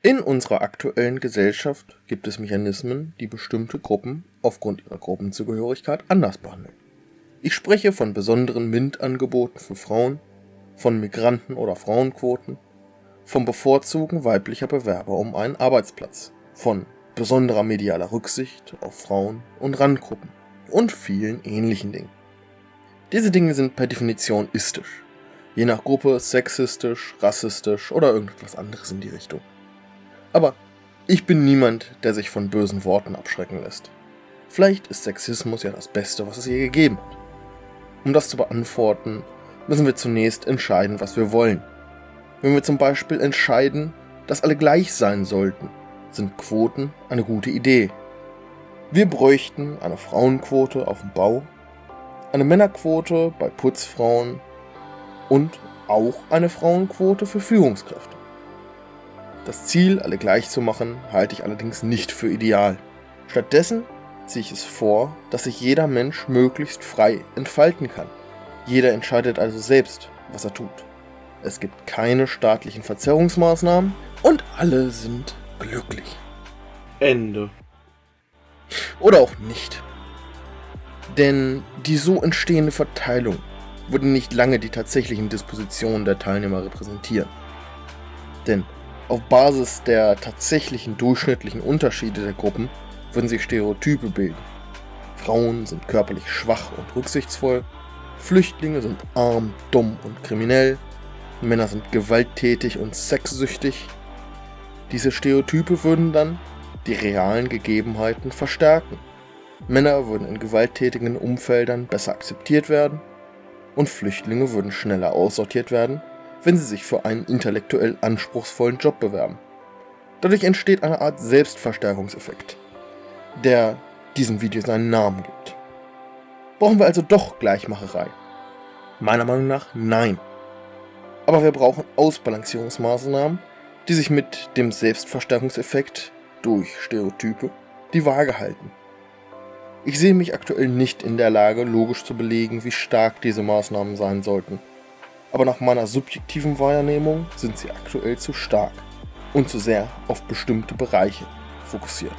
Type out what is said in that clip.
In unserer aktuellen Gesellschaft gibt es Mechanismen, die bestimmte Gruppen aufgrund ihrer Gruppenzugehörigkeit anders behandeln. Ich spreche von besonderen MINT-Angeboten für Frauen, von Migranten- oder Frauenquoten, vom Bevorzugen weiblicher Bewerber um einen Arbeitsplatz, von besonderer medialer Rücksicht auf Frauen und Randgruppen und vielen ähnlichen Dingen. Diese Dinge sind per Definition istisch, je nach Gruppe sexistisch, rassistisch oder irgendetwas anderes in die Richtung. Aber ich bin niemand, der sich von bösen Worten abschrecken lässt. Vielleicht ist Sexismus ja das Beste, was es je gegeben hat. Um das zu beantworten, müssen wir zunächst entscheiden, was wir wollen. Wenn wir zum Beispiel entscheiden, dass alle gleich sein sollten, sind Quoten eine gute Idee. Wir bräuchten eine Frauenquote auf dem Bau, eine Männerquote bei Putzfrauen und auch eine Frauenquote für Führungskräfte. Das Ziel, alle gleich zu machen, halte ich allerdings nicht für ideal. Stattdessen ziehe ich es vor, dass sich jeder Mensch möglichst frei entfalten kann. Jeder entscheidet also selbst, was er tut. Es gibt keine staatlichen Verzerrungsmaßnahmen und alle sind glücklich. Ende. Oder auch nicht. Denn die so entstehende Verteilung würde nicht lange die tatsächlichen Dispositionen der Teilnehmer repräsentieren. Denn auf Basis der tatsächlichen durchschnittlichen Unterschiede der Gruppen würden sich Stereotype bilden. Frauen sind körperlich schwach und rücksichtsvoll, Flüchtlinge sind arm, dumm und kriminell, Männer sind gewalttätig und sexsüchtig. Diese Stereotype würden dann die realen Gegebenheiten verstärken. Männer würden in gewalttätigen Umfeldern besser akzeptiert werden und Flüchtlinge würden schneller aussortiert werden wenn sie sich für einen intellektuell anspruchsvollen Job bewerben. Dadurch entsteht eine Art Selbstverstärkungseffekt, der diesem Video seinen Namen gibt. Brauchen wir also doch Gleichmacherei? Meiner Meinung nach nein. Aber wir brauchen Ausbalancierungsmaßnahmen, die sich mit dem Selbstverstärkungseffekt durch Stereotype die Waage halten. Ich sehe mich aktuell nicht in der Lage, logisch zu belegen, wie stark diese Maßnahmen sein sollten aber nach meiner subjektiven Wahrnehmung sind sie aktuell zu stark und zu sehr auf bestimmte Bereiche fokussiert.